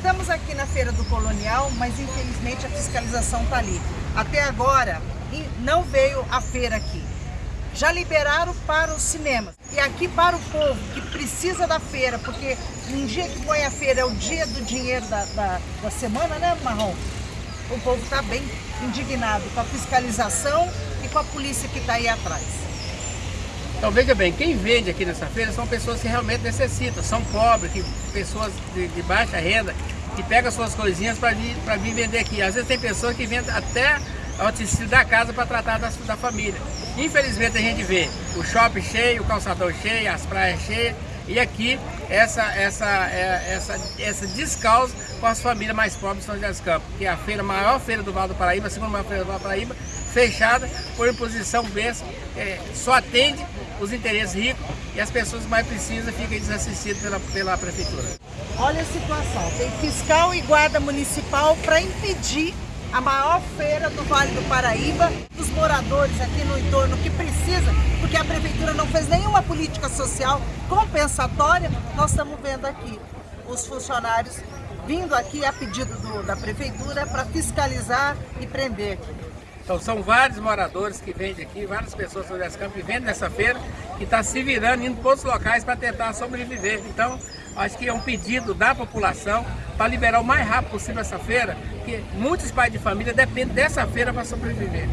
Estamos aqui na Feira do Colonial, mas infelizmente a fiscalização está ali. Até agora não veio a feira aqui. Já liberaram para os cinemas. E aqui para o povo que precisa da feira, porque um dia que põe a feira é o dia do dinheiro da, da, da semana, né, Marrom? O povo está bem indignado com a fiscalização e com a polícia que está aí atrás. Então veja bem, quem vende aqui nessa feira são pessoas que realmente necessitam, são pobres, que, pessoas de, de baixa renda, que pegam suas coisinhas para vir, vir vender aqui. Às vezes tem pessoas que vendem até a utensílio da casa para tratar da, da família. Infelizmente a gente vê o shopping cheio, o calçadão cheio, as praias cheias, e aqui essa, essa, é, essa, essa descalço com as famílias mais pobres de São José dos Campos, que é a feira, maior feira do Vale do Paraíba, a segunda maior feira do Vale do Paraíba, fechada por imposição besta, é, só atende os interesses ricos e as pessoas mais precisas ficam desassistidas pela, pela prefeitura. Olha a situação, tem fiscal e guarda municipal para impedir a maior feira do Vale do Paraíba, dos moradores aqui no entorno que precisa, porque a prefeitura não fez nenhuma política social compensatória, nós estamos vendo aqui os funcionários vindo aqui a pedido do, da prefeitura para fiscalizar e prender aqui. Então são vários moradores que vendem aqui, várias pessoas do Descampo que vendem nessa feira, que estão tá se virando, indo para outros locais para tentar sobreviver. Então, acho que é um pedido da população para liberar o mais rápido possível essa feira, porque muitos pais de família dependem dessa feira para sobreviver.